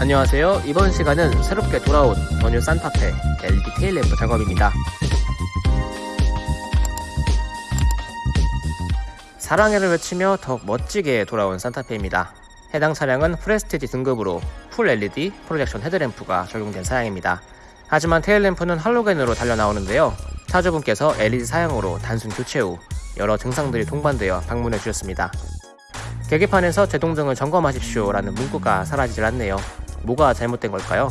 안녕하세요. 이번 시간은 새롭게 돌아온 더뉴 산타페 LED 테일 램프 작업입니다. 사랑해를 외치며 더욱 멋지게 돌아온 싼타페입니다. 해당 차량은 prestige 등급으로 full LED projection 헤드램프가 적용된 사양입니다. 하지만 tail lamp는 할로겐으로 달려 나오는데요. 차주분께서 LED 사양으로 단순 교체 후 여러 증상들이 동반되어 방문해 주셨습니다. 계기판에서 제동등을 점검하십시오 라는 문구가 사라지질 않네요. 뭐가 잘못된 걸까요?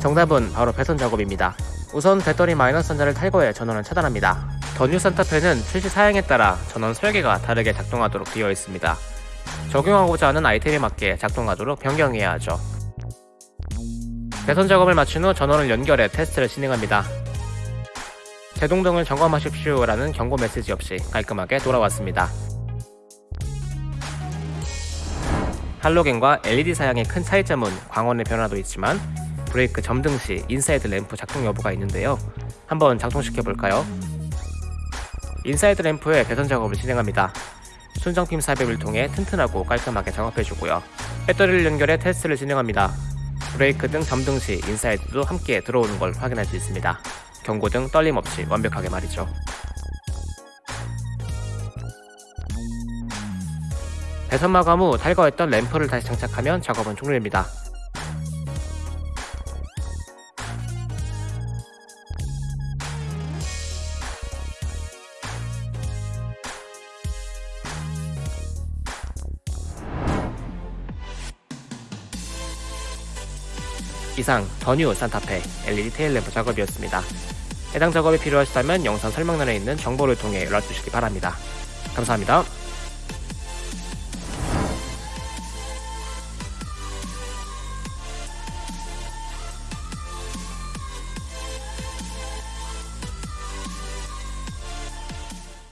정답은 바로 배선 작업입니다. 우선 배터리 마이너스 전자를 탈거해 전원을 차단합니다. 더뉴 산타페는 출시 사양에 따라 전원 설계가 다르게 작동하도록 되어 있습니다. 적용하고자 하는 아이템에 맞게 작동하도록 변경해야 하죠. 배선 작업을 마친 후 전원을 연결해 테스트를 진행합니다. 제동등을 점검하십시오 라는 경고 메시지 없이 깔끔하게 돌아왔습니다. 할로겐과 LED 사양의 큰 차이점은 광원의 변화도 있지만 브레이크 점등 시 inside 램프 작동 여부가 있는데요. 한번 작동시켜 볼까요? inside 램프의 배선 작업을 진행합니다. 순정핀 삽입을 통해 튼튼하고 깔끔하게 작업해주고요. 배터리를 연결해 테스트를 진행합니다. 브레이크 등 점등 시 inside도 함께 들어오는 걸 확인할 수 있습니다. 경고등 떨림 없이 완벽하게 말이죠. 배선 마감 후 탈거했던 램프를 다시 장착하면 작업은 종료됩니다. 이상 더뉴 산타페 LED 테일 램프 작업이었습니다. 해당 작업이 필요하시다면 영상 설명란에 있는 정보를 통해 연락 주시기 바랍니다. 감사합니다.